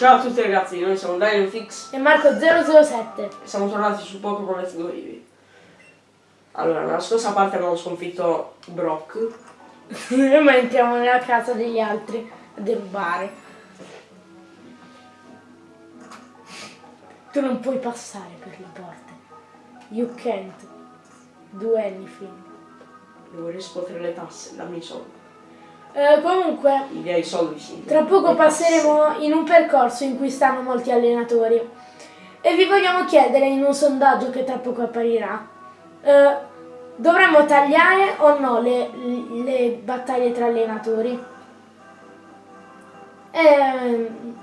Ciao a tutti ragazzi, noi siamo Daniel Fix e Marco007. e siamo tornati su Pokémon Let's Go Eevee. Allora, nella scorsa parte abbiamo sconfitto Brock. Ma entriamo nella casa degli altri a derubare. Tu non puoi passare per le porte. You can't do anything. Devo riscuotere le tasse, dammi i soldi. Eh, comunque, tra poco passeremo in un percorso in cui stanno molti allenatori. E vi vogliamo chiedere in un sondaggio che tra poco apparirà. eh, dovremmo tagliare o no le, le battaglie tra allenatori? Ehm,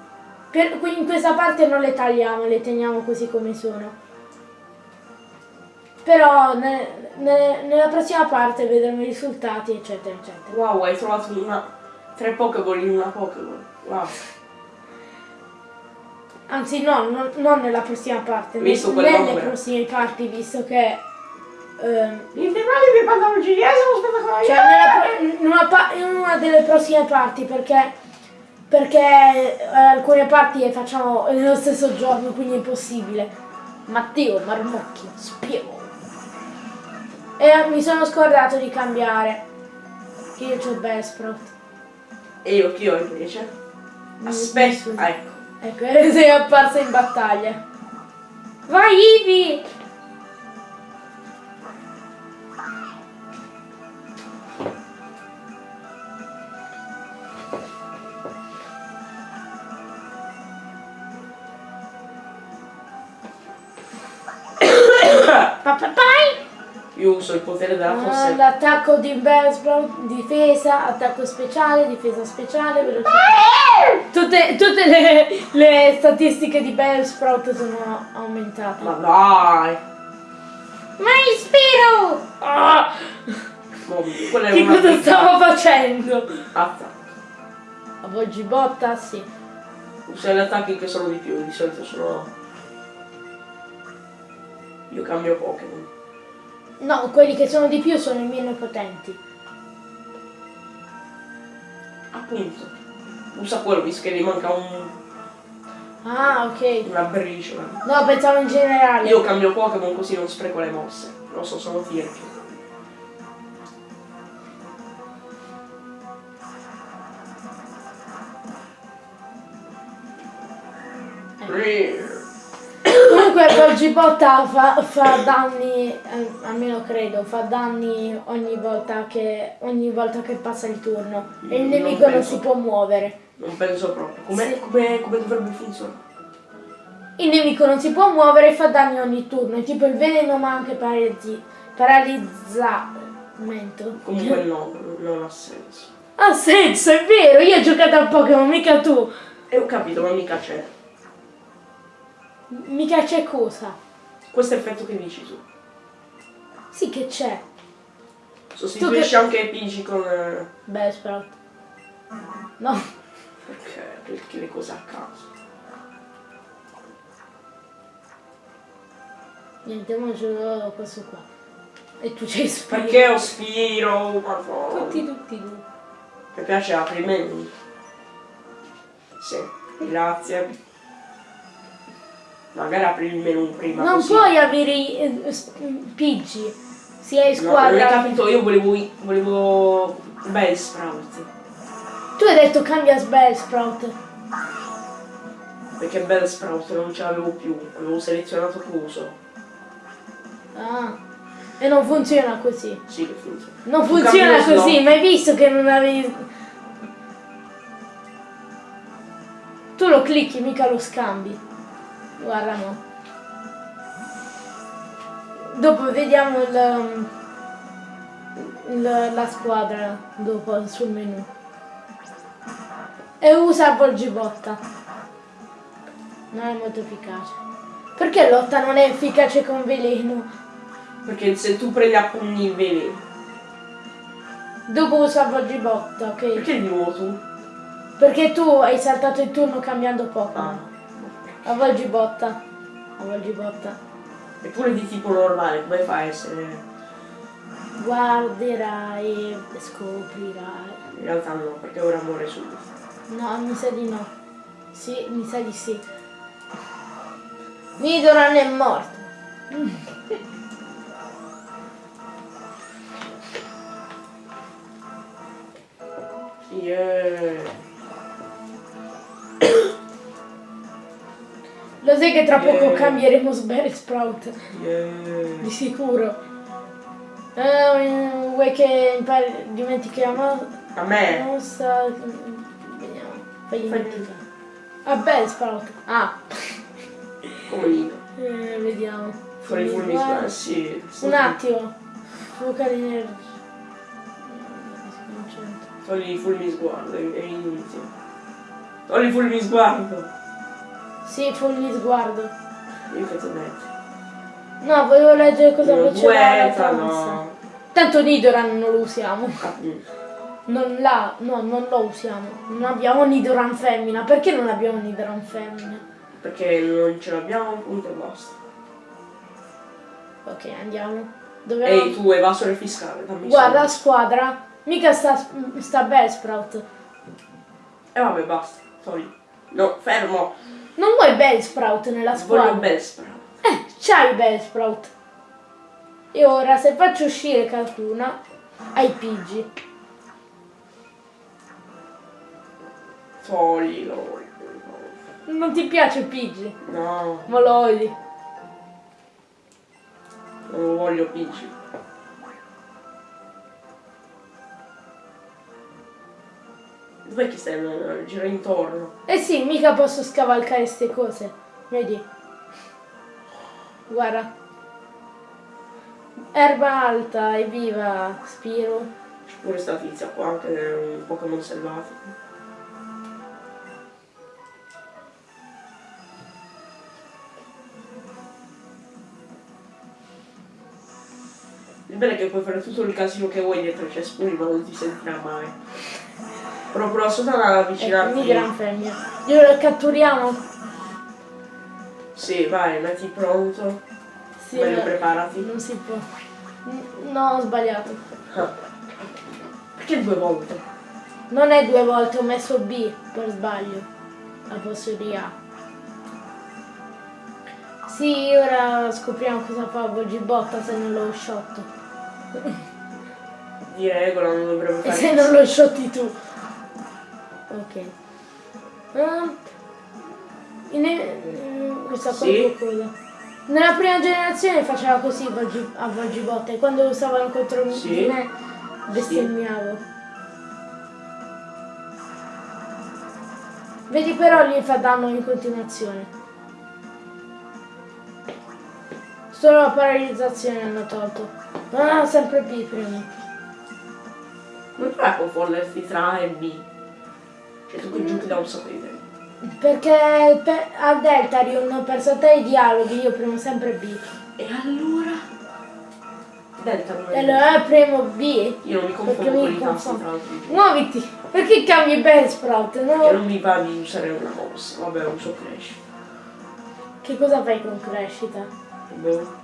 per- in questa parte non le tagliamo, le teniamo così come sono. Però ne- ne- nella prossima parte vedremo i risultati, eccetera, eccetera. Wow, hai trovato una... tre Pokéball in una Pokéball. Wow. Anzi no, non, non nella prossima parte, Visto nelle quell'ombra. prossime parti, visto che... ehm, per pantaloncini eh, sono spettacolari. cioè nella in, una in una delle prossime parti, perché... Perché eh, alcune parti le facciamo nello stesso giorno, quindi è impossibile. Matteo, Marmocchio, spiego. E mi sono scordato di cambiare. Che io ho Bellsprout. E io chi ho invece? Aspetta, ecco. Ecco, sei apparsa in battaglia. Vai Ivi! Papapai! Io uso il potere della Ah, forza. L'attacco di Bellsprout, difesa, attacco speciale, difesa speciale, velocità. Tutte, tutte le, le statistiche di Bellsprout sono aumentate. Ma dai! Ma ispiro! Ah! Quella è Che cosa picca. stavo facendo? Azza. Avvolgi botta, sì. Usa gli attacchi che sono di più, di solito sono... Io cambio Pokémon. No, quelli che sono di più sono i meno potenti. Appunto. Usa quello, visto che gli manca un, Ah, ok. una briciola. No, pensavo in generale. Io cambio Pokémon così non spreco le mosse. Lo so, sono tirchi. Comunque avvolgi botta fa, fa danni, eh, almeno credo, fa danni ogni volta che, ogni volta che passa il turno. E il Non nemico non penso. si può muovere. Non penso proprio. Come, Sì. come, come dovrebbe funzionare? Il nemico non si può muovere e fa danni ogni turno. È tipo il veleno ma anche paralizzi, paralizzamento. Comunque no, non ha senso. Ha senso, è vero, io ho giocato a Pokémon, mica tu. E ho capito, ma mica c'è. Mica c'è cosa. Questo effetto che dici tu. Sì che c'è. Sostituisci anche Pidgey con... eh, Beh, Sprout. No. Perché? Perché le cose a caso. Niente, mangio questo qua. E tu c'hai spiro. Perché ho Spiro? Madonna. Tutti, tutti, tu. Mi piace apri menu. Sì, grazie. Magari apri il menu prima Non così. puoi avere i eh, Pidgey. Si è in No, non hai squadra. capito, io volevo... volevo... Beh, Sprout. tu hai detto cambia Bellsprout. Perché Bell Sprout non ce l'avevo più. Avevo selezionato Cluso. Ah. E non funziona così. Sì, che funziona. Non Tu funziona così, ma hai visto che non avevi. Tu lo clicchi, mica lo scambi. Guarda no. Dopo vediamo il, il- la squadra dopo sul menu. E usa Volgibotta. Non è molto efficace. Perché lotta non è efficace con veleno? Perché se tu prendi a pugni il veleno. Dopo usa Volgibotta, ok? Perché di nuovo tu? Perché tu hai saltato il turno cambiando Ah. Avvolgi botta. Avvolgi botta. Eppure di tipo normale, come fa a essere... Guarderai e scoprirai. In realtà no, perché ora muore subito. No, mi sa di no. Sì, mi sa di sì. Nidoran è morto. Yeah. Lo sai che tra poco Yeah. cambieremo Sberry Sprout? Yeah. Di sicuro. Eh, vuoi che impari, dimentichiamo? A me. Non sa... Vediamo. Fai dimenticare. Ah, beh, Sprout. Ah, Come Nino. eh, vediamo. Fuori fulmi Guarda. sì. Un attimo. Fuoca di energia. Togli i fulmi sguardo, è, è inutile. Togli i fulmi sguardo. Sì, fogli sguardo. Io che ti metto. No, volevo leggere cosa Io faceva la Franza. Tanto Nidoran non lo usiamo. Ah, mm. Non la, no, non lo usiamo. Non abbiamo Nidoran femmina. Perché non abbiamo Nidoran femmina? Perché non ce l'abbiamo, punto e basta. Ok, andiamo. Dove Ehi tu, evasore fiscale, dammi Guarda la squadra. Mica sta, sta Bellsprout. E vabbè, basta, togli. No, fermo. Non vuoi Bellsprout nella Voglio squadra? Bellsprout. Eh, c'hai Bellsprout. E ora se faccio uscire Cartuna, hai Pidgey. Toglilo. Non ti piace Pidgey? No, Ma lo odi. non lo voglio Pidgey. Dov'è che stai? Eh, Gira intorno. Eh sì, mica posso scavalcare ste cose. Vedi? Guarda. Erba alta, evviva, Spiro. C'è pure sta tizia qua che è un Pokémon selvatico. Il bello è che puoi fare tutto il casino che vuoi dietro i cespugli ma non ti sentirà mai. Però prova solo ad Ecco, avvicinarti. mi gran femmina. Glielo catturiamo? Sì, vai, metti pronto. Sì, Meglio preparati. non si può. No, ho sbagliato. Ah. Perché due volte? Non è due volte, ho messo B per sbaglio. Al posto di A. Sì, ora scopriamo cosa fa Volgibotta se non lo shot. Di regola non dovrebbe E fare se non lo shotti tu. Ok. Ah, in- mm, questa Sì. cosa. Nella prima generazione faceva così a Volgibotta e quando usavano contro Sì. di me bestemmiavo. Vedi però gli fa danno in continuazione. Solo la paralizzazione hanno tolto. Ah, sempre B prima. Come fai a confonderti tra A e B? Cioè tu che giochi da un sacco di tempo. Perché per- a Deltarion per saltare i dialoghi io premo sempre B. E allora? Delta non E è allora premo B. Io non mi confondo Perché mi con i tasti confondo. tra l'altro. Muoviti! Perché cambi Bellsprout? Perché No? non mi va di usare una mossa. Vabbè, uso Crash. Che cosa fai con crescita? Boh.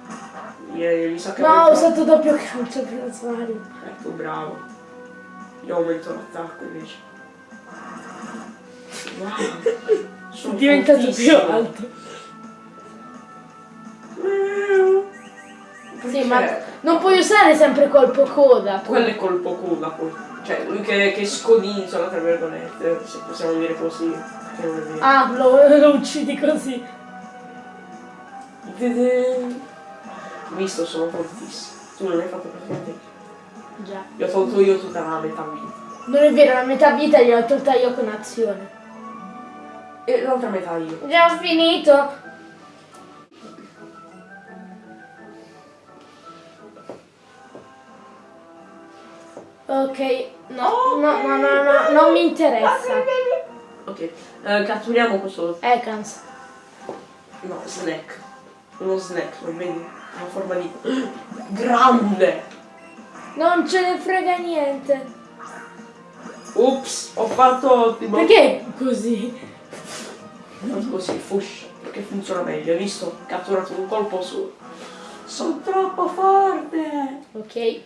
Ieri mi sa che No, ho usato doppio calcio per Mario. Ecco, bravo. Io aumento l'attacco invece. Wow. Diventato più alto. Sì, ma non puoi usare sempre colpo coda. tu. Quello è colpo coda poi. Cioè, lui che, che scodinzola, tra virgolette, se possiamo dire così. Ah, lo, lo uccidi così. Visto, sono fortissimo. Tu non hai fatto praticamente. Già. Gli ho tolto io tutta la metà vita. Non è vero, la metà vita gliel'ho tolta io con azione. E l'altra metà io. Già ho finito. Ok, no, no, no, no, no, non mi interessa. Ok, eh, catturiamo questo. Ekans. No, snack. Uno snack, lo vedi? Una forma di. Grande! Non ce ne frega niente. Ups, ho fatto ottimo. Perché così? Faccio Così, fush, perché funziona meglio, hai visto? Ho catturato un colpo su. Sono troppo forte! Ok.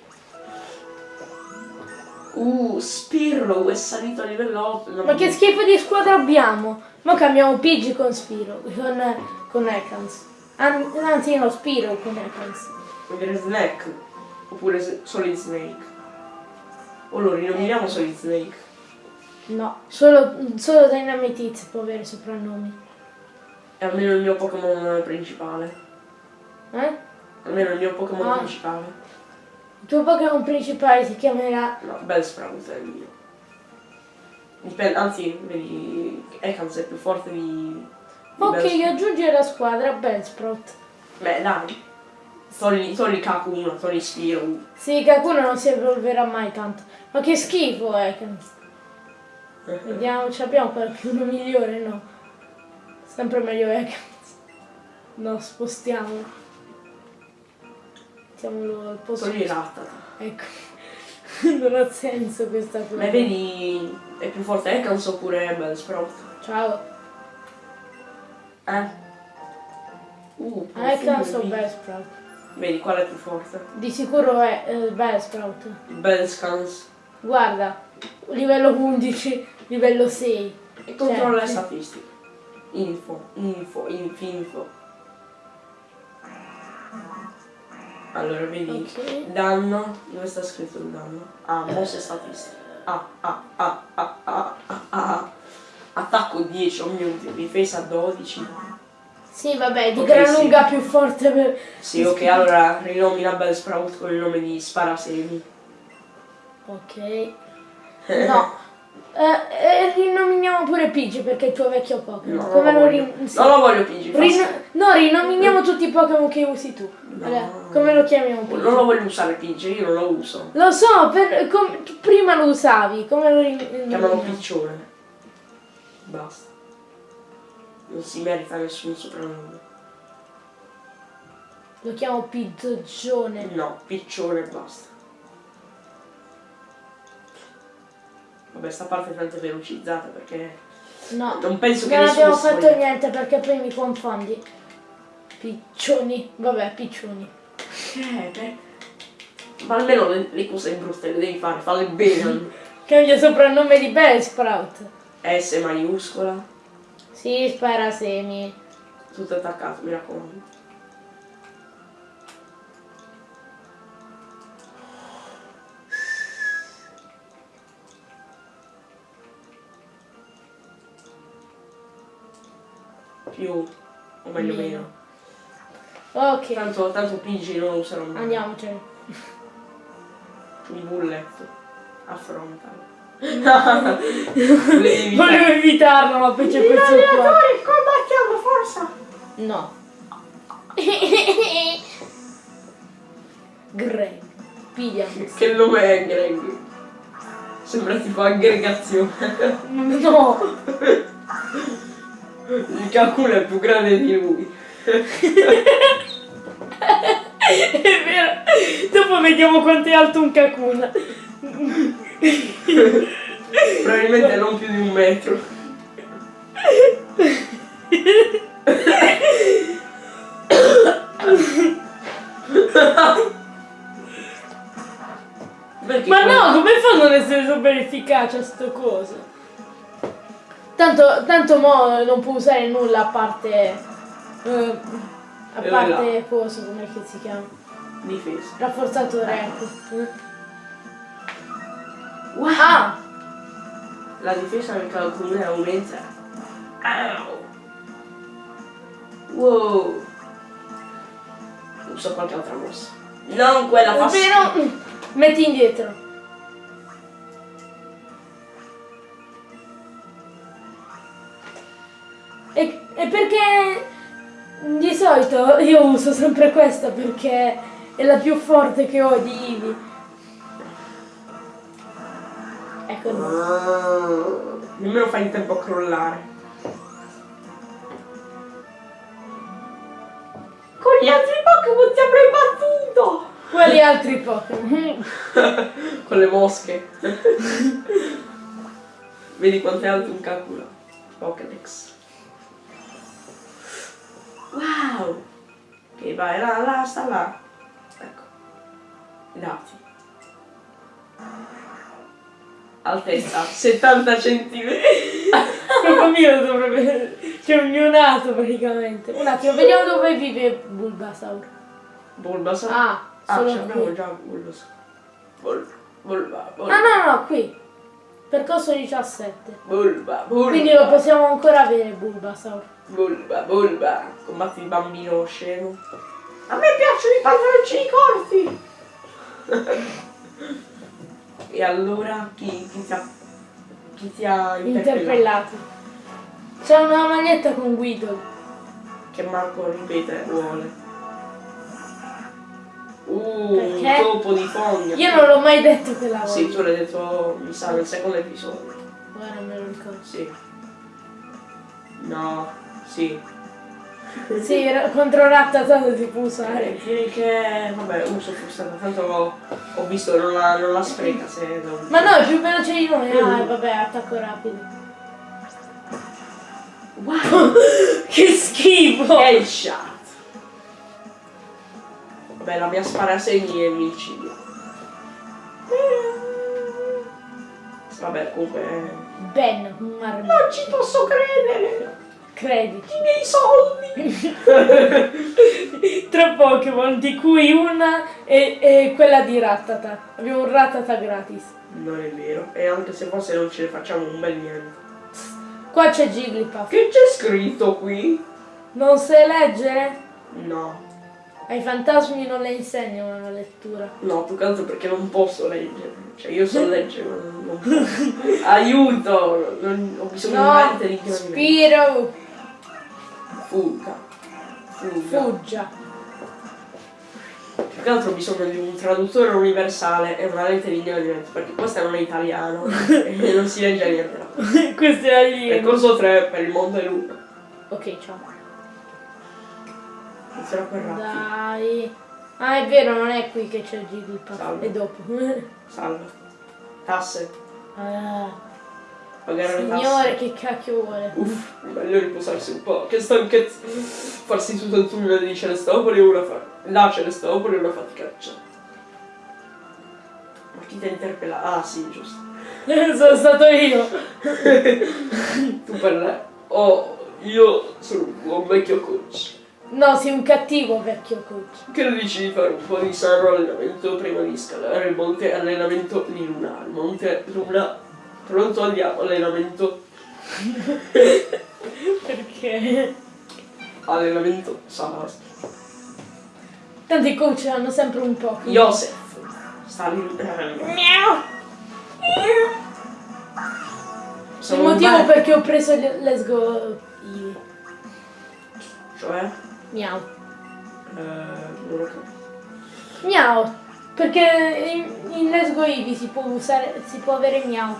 Uh, Spirro è salito a livello 8. Ma che schifo di squadra abbiamo? Ma cambiamo Pidgey con Spiro, con, con Ekans. An- Anzi no, Spiro con Ekans. Vuol dire Snack. Oppure Solid Snake. O lo rinominiamo Solid Snake. No, solo, solo Dynamite può avere soprannomi. È almeno il mio Pokémon principale. Eh? Almeno il mio Pokémon Ah. principale. Il tuo Pokémon principale si chiamerà... No, Bellsprout è il mio. Dipende, anzi, vedi, Ekans è più forte di... di Ok, Bellsprout. aggiungi alla squadra Bellsprout. Beh, dai. Togli, togli Kakuna, togli Spiro. Sì, Kakuna non si evolverà mai tanto. Ma che schifo Ekans. Vediamo, ci abbiamo qualcuno migliore? No. Sempre meglio Ekans. No, spostiamo. Mettiamolo al posto. Togli Rattata. Ecco. non ha senso questa cosa. Ma vedi, è più forte Ekans oppure Bellsprout? Ciao. Eh? Uh, Ekans o profumo di- Bellsprout? Vedi, qual è più forte? Di sicuro è eh, Bellsprout. Bellscans. Guarda, livello 11, livello 6. E controlla le Cioè, statistiche. Info, info, inf, info. Allora, vedi, Ok. danno, dove sta scritto il danno? Ah, mosse statistiche. Ah, ah, ah, ah, ah, ah, ah. Attacco 10 o minuti, difesa 12. Sì, vabbè, di Ok, gran sì. lunga più forte per... Sì, ok, allora rinomina Bellsprout con il nome di Sparasemi. Ok. No. Eh, eh, rinominiamo pure Pidgey perché è il tuo vecchio Pokémon. No, Come non lo voglio. sì. Non lo voglio Pidgey, Rino- no, rinominiamo tutti i Pokémon che usi tu. Allora, come lo chiamiamo Pidgey? Non lo voglio usare Pidgey, io non lo uso. Lo so, per- prima lo usavi, come lo rin- Chiamalo rinominiamo? Piccione. Basta. Non si merita nessun soprannome. Lo chiamo Pidgione. No, Piccione e basta. Vabbè, sta parte è tanto velocizzata perché No, non penso che non abbiamo si fatto voglia- niente perché poi mi confondi. Piccioni, vabbè, piccioni. Eh, beh. Ma almeno le, le cose brutte le devi fare, falle bene. Cambia soprannome di Bellsprout. S maiuscola, Sì, spara semi. tutto attaccato, mi raccomando. Più, o meglio Meno. meno. Ok, Tanto, tanto PG non lo userò mai. andiamocene. Il bulletto. Affrontalo. Volevo evitarlo, ma poi c'è questo qua. combattiamo, forza! No. Greg. Pigliamo. Che nome è Greg? Sembra tipo aggregazione. No. Il calcolo è più grande di lui. È vero. Dopo vediamo quanto è alto un Kakuna. Probabilmente non più di un metro. Perché Ma no, come fanno ad essere super efficace a sto coso? Tanto, tanto mo non può usare nulla a parte. eh, a E parte coso, come che si chiama? Difesa. Rafforzatore, ecco. Eh. Wow! Ah! La difesa del calcolo aumenta. Au! Wow! Uso qualche altra mossa. Non quella È fast- vero? Metti indietro. Solito io uso sempre questa perché è la più forte che ho di Eevee. Ecco no. Ah, Nemmeno fai in tempo a crollare. Con gli altri Pokémon ti avrei battuto! Quali altri Pokémon? Con le mosche. Vedi quanto è alto un Kakula. Pokédex. Wow! Ok, vai, là, là, sta là. Ecco. Dati. altezza 70 centimetri. Proprio mio dovrebbe... C'è un neonato praticamente. Un attimo, vediamo dove vive Bulbasaur. Bulbasaur. Ah, ah solo ce l'abbiamo qui. già Bulbasaur. Bul, bulba, bulba, Ah no, no, no, qui. Percorso 17. bulba, bulba. Quindi lo possiamo ancora avere Bulbasaur. Bulba, bulba. Combatti il bambino scemo. A me piacciono i pantaloncini corti. e allora chi, chi ti ha, chi ti ha interpellato? Interpellato. C'è una maglietta con Guido. Che Marco ripete vuole. Uh, Perché? un topo di fogna. Io non l'ho mai detto che la voglio. Sì, tu l'hai detto, mi sa, nel secondo episodio. Guarda, non me lo ricordo. Sì. No, sì. Sì, contro Rattata si può usare. Eh, direi che, vabbè, uso frustrata, tanto ho, ho visto non la, non la spreca se non... Ma no, è più veloce di noi. Ah, vabbè, attacco rapido. Wow! Che schifo! Headshot! Vabbè, la mia sparasegni è micidio. Vabbè, comunque... eh, Ben, marmone. Non ci posso credere! Credici. I miei soldi! Tre Pokémon, di cui una è, è quella di Rattata. Abbiamo un Rattata gratis. Non è vero, e anche se forse non ce ne facciamo un bel niente. Qua c'è Jigglypuff. Che c'è scritto qui? Non sai leggere? No, Ai fantasmi non le insegnano la lettura. no, più che altro perché non posso leggere. Cioè, io so leggere, ma non, non posso. Aiuto! Non, ho bisogno No, di chiarimento. Spiro, Fuga. Fuga. fuggia. Più che altro ho bisogno di un traduttore universale e una lente di ingredienti, perché questo non è italiano e non si legge niente. Questo è alieno. Percorso 3 per il Monte Luna. Ok, ciao. Inizierà per Raffi. Dai. Ah, è vero, non è qui che c'è Jigglypuff. Salve. È dopo. Salve. Tasse. Ah, Pagare le tasse. signore, che cacchio vuole? Uff, meglio riposarsi un po'. Che stanchezza. Farsi tutto il tunnel di Celestopoli una fa... La Celestopoli è una faticaccia. Ma chi ti ha interpellato? Ah sì, giusto. Sono stato io. Tu per lei. Oh, io sono un vecchio coach. No, sei un cattivo vecchio coach. Che ne dici di fare un po' di sano allenamento prima di scalare il monte allenamento di Luna? Il monte Luna. Pronto andiamo, allenamento. Perché? Allenamento Salas. Tanto i coach hanno sempre un po'. Joseph. Sta lì. Miau. Il motivo perché ho preso il Let's Go Eevee. Cioè? Miau. Eh, non lo. Miau. Perché in, in Let's Go Eevee si può usare, si può avere miau.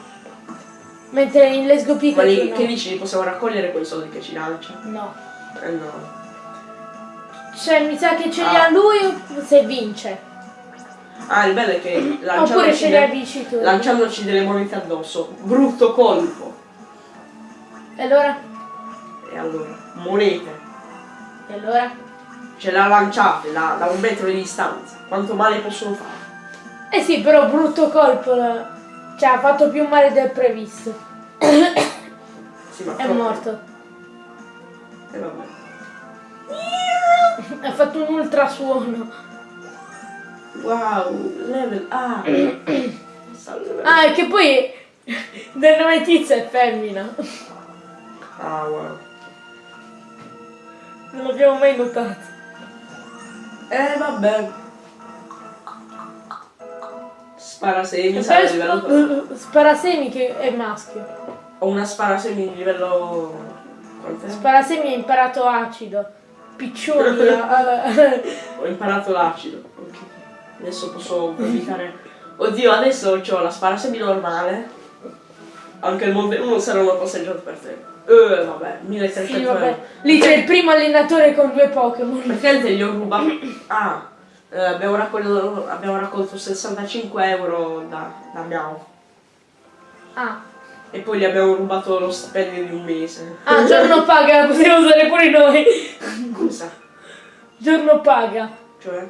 Mentre in Let's Go Ma Pikachu lì, no. che dici? Possiamo raccogliere quei soldi che ci lancia? No. Eh no. Cioè mi sa che ce li Ah. ha lui se vince. Ah, il bello è che Oppure lanciandoci, li de- vincitori. lanciandoci delle monete addosso. Brutto colpo. E allora? E allora, monete. E allora? Ce l'ha lanciate da, da un metro di distanza. Quanto male possono fare? Eh sì, però brutto colpo. la- Cioè ha fatto più male del previsto. Sì, ma È morto. E vabbè. Ha fatto un ultrasuono. Wow, level A. Salve. Ah, e che poi del nome tizia è femmina. Ah, wow. Non l'abbiamo mai notato. Eh, vabbè. Sparasemi, sarà a livello... Spara- Sparasemi che è maschio. Ho una sparasemi di livello... Quant'è? Sparasemi ha imparato acido. Piccioni. a- Ho imparato l'acido. Ok. Adesso posso evitare... Oddio, adesso ho la sparasemi normale. Anche il Monte 1 sarà una passeggiata per te. Eh, vabbè, 1300 Sì, vabbè. euro. Lì c'è il primo allenatore con due Pokémon. Praticamente gli ho rubato... Ah, eh, abbiamo, raccolto, abbiamo raccolto 65 euro da, da Miao. Ah. E poi gli abbiamo rubato lo stipendio di un mese. Ah, giorno paga, possiamo usare pure noi. Cosa? Giorno paga. Cioè?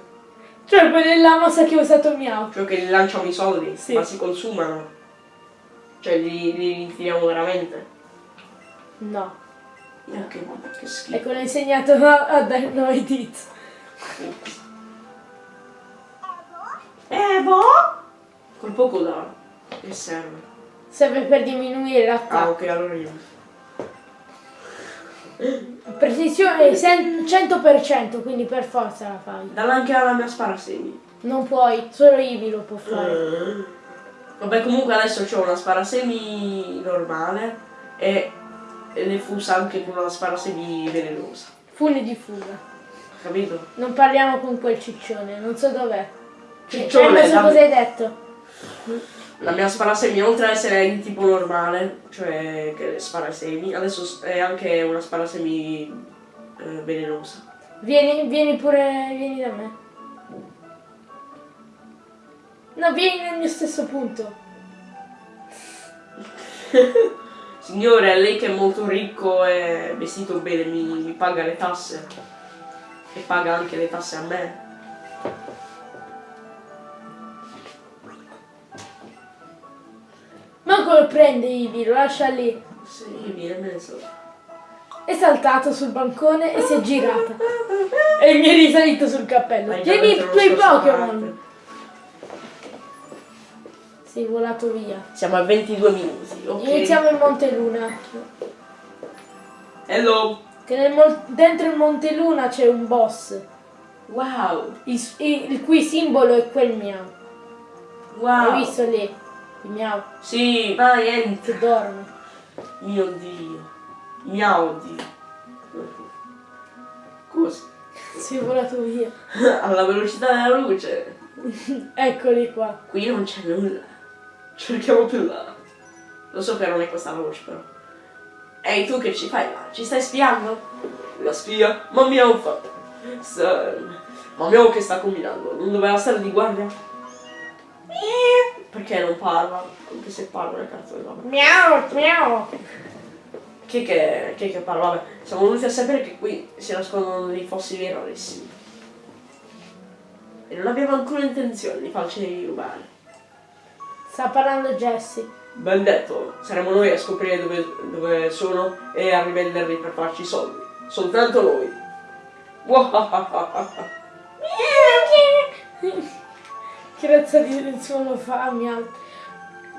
Cioè quella è la mossa che ho usato Miau. Cioè che gli lanciamo i soldi, Sì. ma si consumano. Cioè li, li ritiriamo veramente. No. Eh, che, che schifo. Ecco, l'ho insegnato a, a dare noi dit. Eh, boh! Col poco da. Che serve? Serve per diminuire Ah, l'attacco. ok, allora io. Precisione sen- 100%, quindi per forza la fai. Dalla anche alla mia sparasemi. Non puoi, solo Ivi lo può fare. Eh. Vabbè, comunque adesso c'ho una sparasemi normale e, e le fusa anche con una sparasemi velenosa. Fune di fuga. Capito? Non parliamo con quel ciccione, non so dov'è. Ciccione, eh, so cosa hai detto. La mia sparasemi, oltre ad essere di tipo normale, cioè che spara semi, adesso è anche una sparasemi eh, velenosa. Vieni, vieni pure, vieni da me. No, vieni nel mio stesso punto. Signore, lei che è molto ricco e vestito bene mi, mi paga le tasse. E paga anche le tasse a me. Manco lo prende Ivi, lo lascia lì. Sì, viene mezzo. È saltato sul bancone e si è girata. E mi è risalito sul cappello. Hai già Tieni detto i lo tuoi scorso Pokémon. Sei volato via. Siamo a 22 minuti, ok? Iniziamo il Monte Luna. Hello! Che dentro il Monte Luna c'è un boss. Wow! Il, il- il cui simbolo è quel miau. Wow! Hai visto lì? Miau Sì, vai, entra. che dorme. Mio Dio. Mio Dio. Cosa? Sei volato via. Alla velocità della luce. Eccoli qua. Qui non c'è nulla. Cerchiamo più là. Lo so che non è questa la voce però. Ehi tu che ci fai là? Ci stai spiando? La spia? Ma Miau fa. Sta... Ma Miau che sta combinando? Non doveva stare di guardia? Eh, Perché non parla? Anche se parla nel cazzo vabbè. Miau, miau. Chi che, chi è che parla? Vabbè, siamo venuti a sapere che qui si nascondono dei fossili rarissimi. E non abbiamo alcuna intenzione di farceli rubare. Sta parlando Jessie. Ben detto, saremo noi a scoprire dove, dove sono e a rivenderli per farci soldi. Soltanto noi. Wahahaha. Che razza di suono fa miau.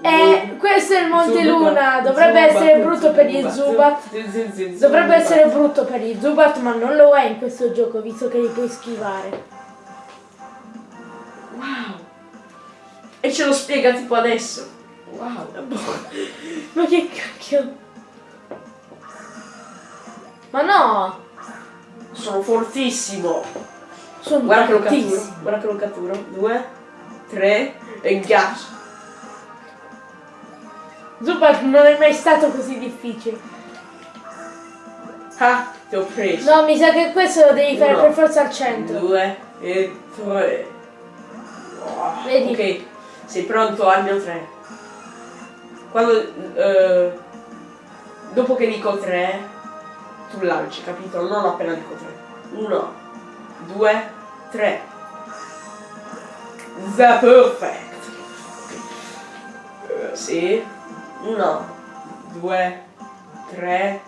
Eh, questo è il Monte Luna. Dovrebbe essere brutto per gli Zubat. Dovrebbe essere brutto per gli Zubat, ma non lo è in questo gioco, visto che li puoi schivare. Wow. E ce lo spiega tipo adesso. Wow. Ma che cacchio? Ma no! Sono fortissimo. Sono Guarda che lo catturo. Guarda che lo catturo. Due, tre e gas. Zubat non è mai stato così difficile. Ah, ti ho preso. No, mi sa che questo lo devi fare Uno, per forza al centro. Due e tre. Oh, Vedi? Ok, sei pronto al mio tre. Quando... eh, dopo che dico tre, tu lanci, capito? Non appena dico tre. Uno, due, tre. The perfect. Eh, sì. Uno, due, tre.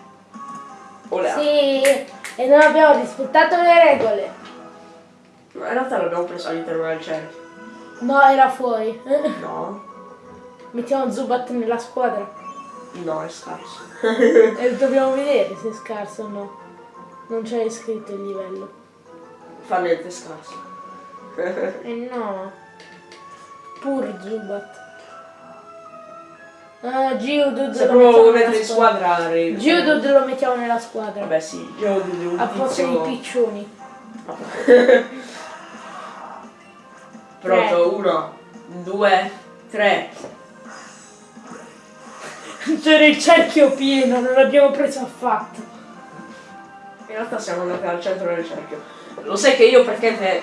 Olè. Sì, e non abbiamo rispettato le regole. No, in realtà l'abbiamo preso all'interno del cerchio. No, era fuori. No, Mettiamo Zubat nella squadra. no, è scarso. E dobbiamo vedere se è scarso o no. Non c'è scritto il livello. Fa niente, scarso. Eh no. Pur Zubat. Ah, Geodude Se lo proprio mettiamo mettere in squadra. Geodude lo mettiamo nella squadra. Vabbè sì, devo un A posto di piccioni. Pronto, uno, due, tre. C'era il cerchio pieno, non l'abbiamo preso affatto. In realtà siamo andati al centro del cerchio. Lo sai che io perché te...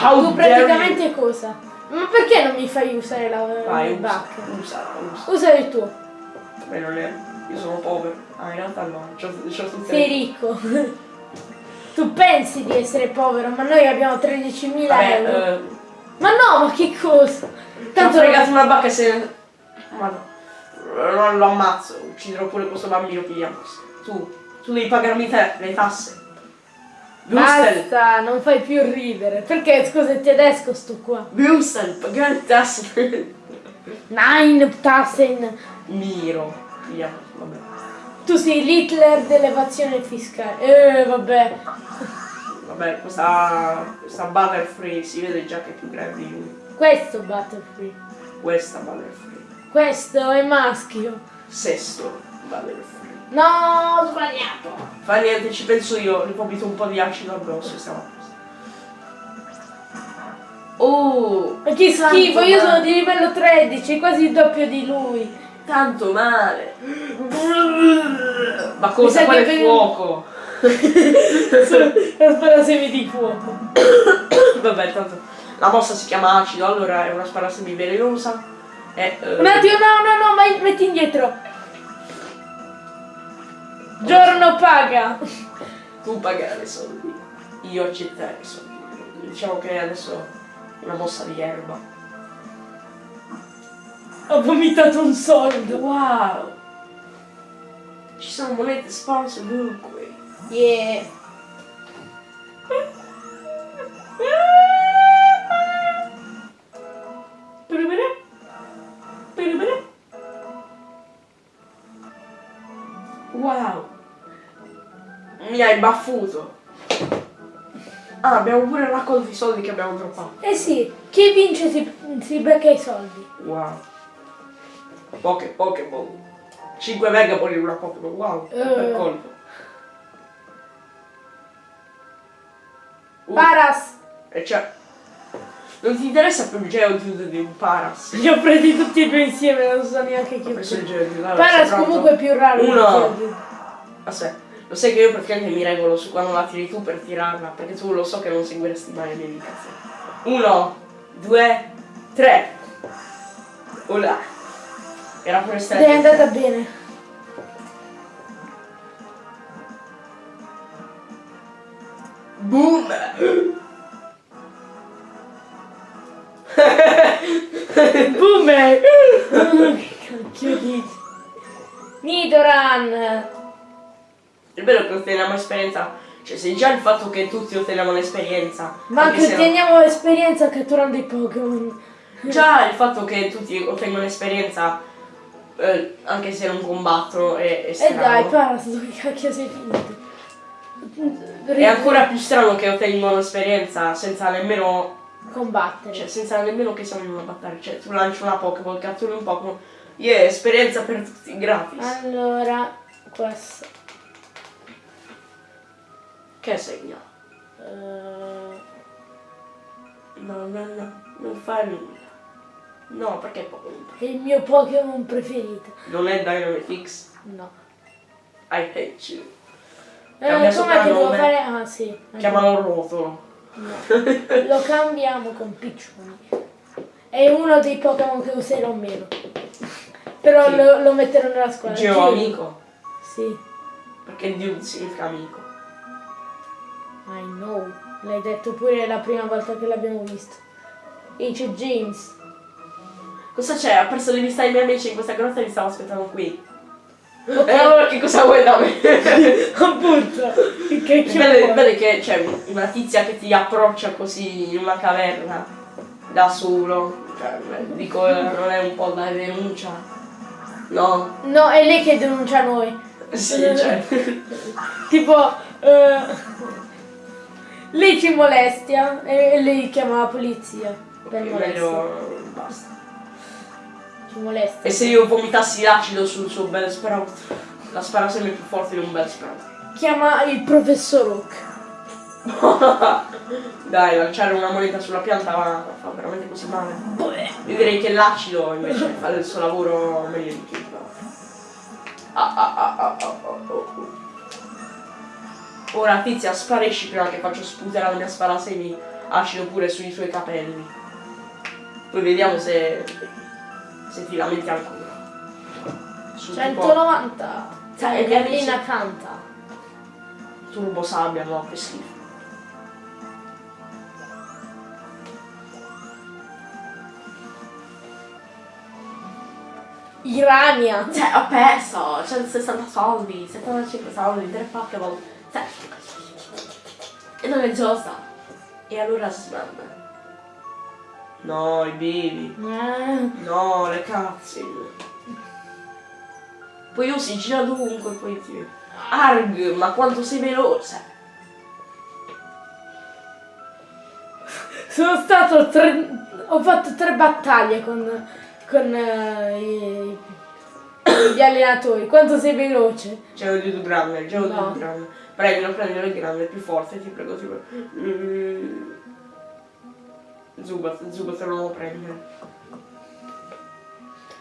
How tu praticamente cosa? Ma perché non mi fai usare la you? Vai, il usa, usa, usa. Usa il tuo. Beh, non è... Io sono povero. Ah, in realtà no, c'ho, c'ho tutte Sei ricco. tu pensi di essere povero, ma noi abbiamo 13.000 Vabbè, euro. eh, Ma no, ma che cosa? Ho Tanto fregato una bacca se... Ma no. Non lo ammazzo, ucciderò pure questo bambino pigliamo. Tu, tu devi pagarmi te, le tasse. Wussel, Basta, non fai più ridere. Perché scusa è tedesco sto qua? Le tasse. Nein, Tassen. Miro. Pigliamo, vabbè. Tu sei l'Hitler dell'evasione fiscale. Eh, vabbè. Vabbè, questa, questa Butterfree si vede già che è più grande di lui. Questo Butterfree. Questa Butterfree. Questo è maschio. Sesto Butterfree. No, ho sbagliato. Fa niente, ci penso io, gli vomito un po' di acido addosso e stiamo a posto. Oh, Ma che schifo, io sono di livello 13, quasi il doppio di lui. tanto male. Ma cosa? sa Quale che- fuoco? La sparasemi di fuoco. Vabbè, tanto la mossa si chiama acido, allora è una spara semivelenosa. E, eh, Un attimo, no, no, no, ma metti indietro. Giorno paga. tu pagare soldi, io accettare i soldi. Diciamo che adesso è una mossa di erba. Ho vomitato un soldo. Wow! Ci sono monete sparse ovunque. Yeah. Hai baffuto. Ah, abbiamo pure raccolto i soldi che abbiamo droppato. Eh sì, chi vince si, si becca i soldi. Wow. Poche Pokémon. 5 Megapol in una Pokémon. Wow. Eh. Per colpo. Uh, Paras. e cioè... Non ti interessa più il Geodude di un Paras? Li ho presi tutti e due insieme, non so neanche chi Ho preso il Paras comunque è più raro. Uno. del Aspetta, lo sai che io praticamente mi regolo su quando la tiri tu per tirarla, perché tu lo so che non seguiresti mai le mie indicazioni. Uno, due, tre. Ola. Era pure Ed stretto. è andata bene. Boom! Boomer! Cacchio di... Nidoran! È vero che otteniamo esperienza, cioè se già il fatto che tutti otteniamo l'esperienza, Ma anche anche se no- otteniamo esperienza catturando i Pokémon. già il fatto che tutti ottengono esperienza, eh, anche se non combattono, è, è E strano. Eh dai, Paras, dove cacchio sei finito? È ancora più strano che ottengono esperienza senza nemmeno. combattere. Cioè, senza nemmeno che siamo in una battaglia. Cioè, tu lanci una Pokéball, catturi un Pokémon. Yeah, esperienza per tutti, gratis. Allora, questo. Che segna? eh, No, no, no, non fa nulla. No, perché Pokémon? è il mio Pokémon preferito. Non è Dynamite X. No. I hate you. Eh, Cambia com'è che devo fare? Ah sì. Chiamalo Rotolo. No. Lo cambiamo con Piccioni. È uno dei Pokémon che userò meno. Però lo, lo metterò nella squadra. Geo Geo. amico. Sì. Perché Dude significa amico. I know. L'hai detto pure la prima volta che l'abbiamo visto. E c'è James. Cosa c'è? Ha perso di vista i miei amici in questa grotta e li stavo aspettando qui. Ok. E allora che cosa vuoi da me? Appunto. Che vuoi? vedi che c'è una tizia che ti approccia così in una caverna da solo. Cioè, beh, dico, eh, non è un po' da denuncia. No? No, è lei che denuncia noi. Sì, cioè. Tipo, eh, lei ci molestia e lei chiama la polizia per ok, molestia. meglio basta. Ci molestia. E se io vomitassi l'acido sul suo bel sprout? La spara sempre più forte di un bel sprout. Chiama il professor Oak. Dai, lanciare una moneta sulla pianta fa, fa veramente così male. Io direi che l'acido invece fa il suo lavoro meglio di chi. Ah, ah, ah, ah, ah, oh, oh. Ora tizia sparisci prima che faccio sputare la mia sparasemi acido pure sui suoi capelli. Poi vediamo se, se ti lamenti ancora. Su tipo 190. Sai, Sai, gli amici- Gallina canta. turbo sabbia, no, che schifo. Irania. Cioè, ho perso 160 soldi, 75 soldi, 3 Pokémon. E non è giusta. E allora smanda. No, i bivi. Eh, No, le cutscene. Poi io si gira dovunque, poi ti... Arg, ma quanto sei veloce! sono stato tre... Ho fatto tre battaglie con, con eh, i- gli allenatori. Quanto sei veloce? C'è un di grande, c'è un No. grande. Prego, non prendere il grande, più forte, ti prego, ti prego. Mm. Zubat, Zubat non lo prendere.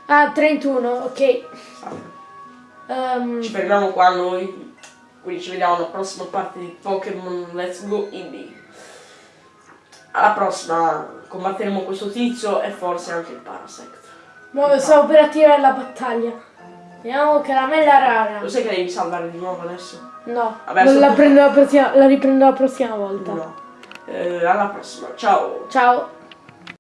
Ah, 31, ok. Ehm, Ci fermiamo qua noi. Quindi ci vediamo alla prossima parte di Pokémon Let's Go Indie. Alla prossima combatteremo questo tizio e forse anche il Parasect. mo stavo per attivare la battaglia. Vediamo caramella rara. Lo sai che devi salvare di nuovo adesso? No, Vabbè, la, prendo la, prossima, la riprendo la prossima volta. No. Eh, alla prossima, ciao! Ciao.